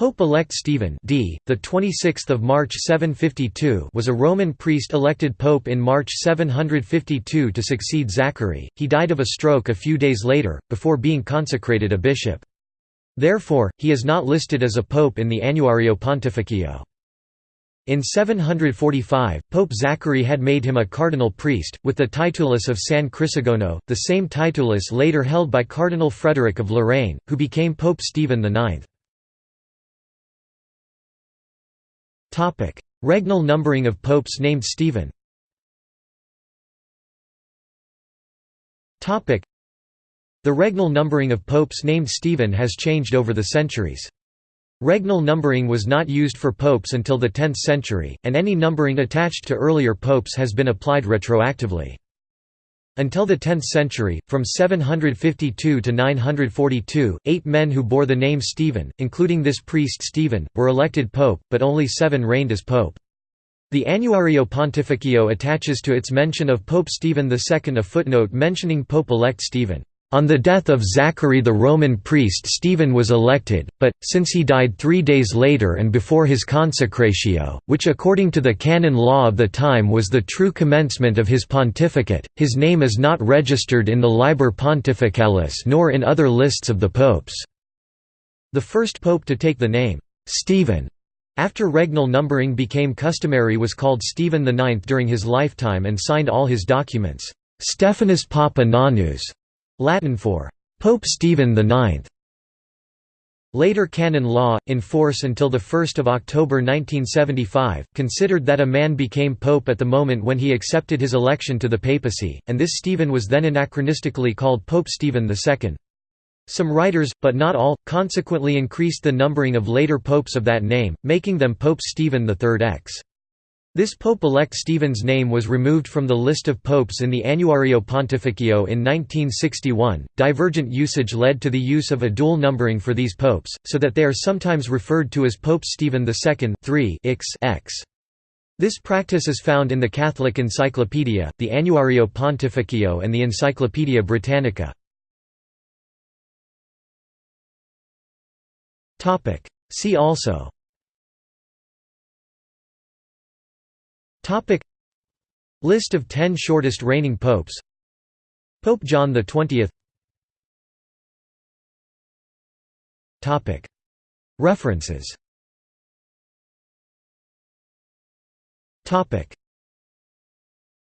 Pope-elect Stephen d. the 26th of March 752 was a Roman priest elected pope in March 752 to succeed Zachary. He died of a stroke a few days later before being consecrated a bishop. Therefore, he is not listed as a pope in the Annuario Pontificio. In 745, Pope Zachary had made him a cardinal priest, with the titulus of San Crisogono, the same titulus later held by Cardinal Frederick of Lorraine, who became Pope Stephen IX. Topic: Regnal numbering of popes named Stephen. Topic: The regnal numbering of popes named Stephen has changed over the centuries. Regnal numbering was not used for popes until the 10th century, and any numbering attached to earlier popes has been applied retroactively. Until the 10th century, from 752 to 942, eight men who bore the name Stephen, including this priest Stephen, were elected pope, but only seven reigned as pope. The Annuario Pontificio attaches to its mention of Pope Stephen II a footnote mentioning Pope-elect Stephen. On the death of Zachary the Roman priest Stephen was elected, but, since he died three days later and before his consecratio, which according to the canon law of the time was the true commencement of his pontificate, his name is not registered in the Liber Pontificalis nor in other lists of the popes." The first pope to take the name, Stephen, after regnal numbering became customary was called Stephen IX during his lifetime and signed all his documents, Stephanus Papa Nonus, Latin for Pope Stephen IX. Later canon law, in force until 1 October 1975, considered that a man became pope at the moment when he accepted his election to the papacy, and this Stephen was then anachronistically called Pope Stephen II. Some writers, but not all, consequently increased the numbering of later popes of that name, making them Pope Stephen III X. This pope-elect Stephen's name was removed from the list of popes in the Annuario Pontificio in 1961. Divergent usage led to the use of a dual numbering for these popes, so that they are sometimes referred to as Pope Stephen II 3 x. This practice is found in the Catholic Encyclopedia, the Annuario Pontificio and the Encyclopaedia Britannica. See also List of 10 shortest reigning popes. Pope John XX Topic. References